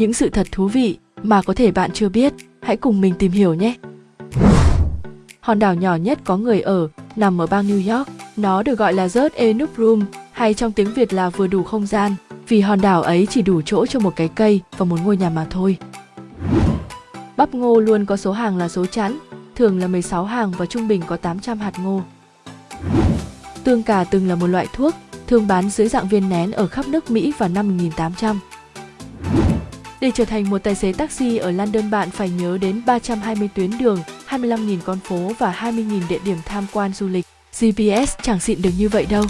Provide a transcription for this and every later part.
những sự thật thú vị mà có thể bạn chưa biết. Hãy cùng mình tìm hiểu nhé. Hòn đảo nhỏ nhất có người ở, nằm ở bang New York. Nó được gọi là Just Enough Room, hay trong tiếng Việt là vừa đủ không gian, vì hòn đảo ấy chỉ đủ chỗ cho một cái cây và một ngôi nhà mà thôi. Bắp ngô luôn có số hàng là số chẵn, thường là 16 hàng và trung bình có 800 hạt ngô. Tương cà từng là một loại thuốc, thường bán dưới dạng viên nén ở khắp nước Mỹ vào năm 1800. Để trở thành một tài xế taxi ở London bạn phải nhớ đến 320 tuyến đường, 25.000 con phố và 20.000 địa điểm tham quan du lịch. GPS chẳng xịn được như vậy đâu.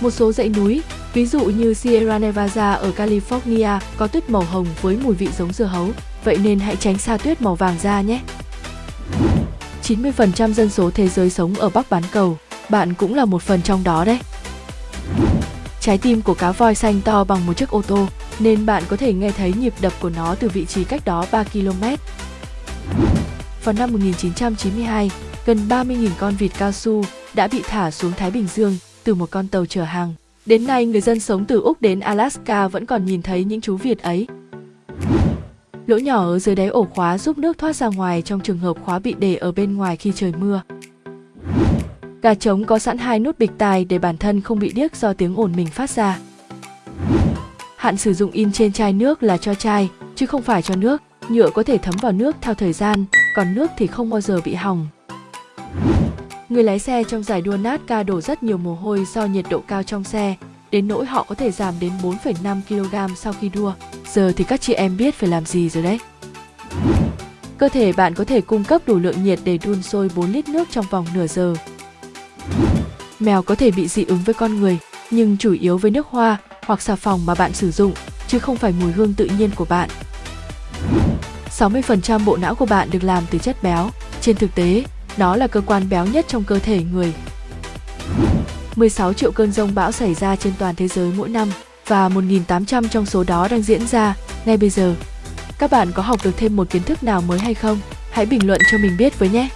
Một số dãy núi, ví dụ như Sierra Nevada ở California có tuyết màu hồng với mùi vị giống dưa hấu, vậy nên hãy tránh xa tuyết màu vàng ra nhé. 90% dân số thế giới sống ở Bắc bán cầu, bạn cũng là một phần trong đó đấy. Trái tim của cá voi xanh to bằng một chiếc ô tô, nên bạn có thể nghe thấy nhịp đập của nó từ vị trí cách đó 3 km. Vào năm 1992, gần 30.000 con vịt cao su đã bị thả xuống Thái Bình Dương từ một con tàu chở hàng. Đến nay, người dân sống từ Úc đến Alaska vẫn còn nhìn thấy những chú vịt ấy. Lỗ nhỏ ở dưới đáy ổ khóa giúp nước thoát ra ngoài trong trường hợp khóa bị để ở bên ngoài khi trời mưa. Gà trống có sẵn hai nút bịch tai để bản thân không bị điếc do tiếng ồn mình phát ra. Hạn sử dụng in trên chai nước là cho chai, chứ không phải cho nước. Nhựa có thể thấm vào nước theo thời gian, còn nước thì không bao giờ bị hỏng. Người lái xe trong giải đua NASCAR đổ rất nhiều mồ hôi do nhiệt độ cao trong xe, đến nỗi họ có thể giảm đến 4,5 kg sau khi đua. Giờ thì các chị em biết phải làm gì rồi đấy. Cơ thể bạn có thể cung cấp đủ lượng nhiệt để đun sôi 4 lít nước trong vòng nửa giờ. Mèo có thể bị dị ứng với con người, nhưng chủ yếu với nước hoa hoặc xà phòng mà bạn sử dụng, chứ không phải mùi hương tự nhiên của bạn. 60% bộ não của bạn được làm từ chất béo. Trên thực tế, nó là cơ quan béo nhất trong cơ thể người. 16 triệu cơn rông bão xảy ra trên toàn thế giới mỗi năm và 1.800 trong số đó đang diễn ra ngay bây giờ. Các bạn có học được thêm một kiến thức nào mới hay không? Hãy bình luận cho mình biết với nhé!